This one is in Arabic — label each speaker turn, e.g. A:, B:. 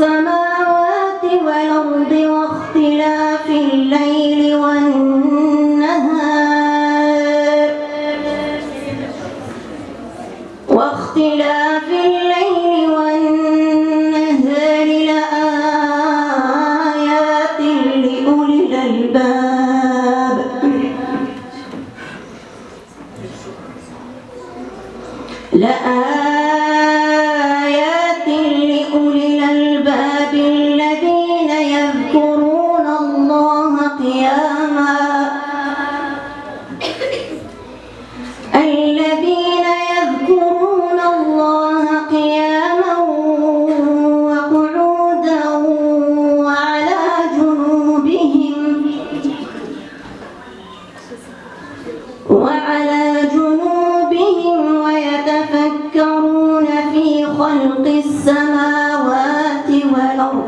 A: السماوات والأرض واختلاف الليل والنهار. واختلاف الليل والنهار لآيات لأولي الألباب. لآيات وعلى جنوبهم ويتفكرون في خلق السماوات والأرض.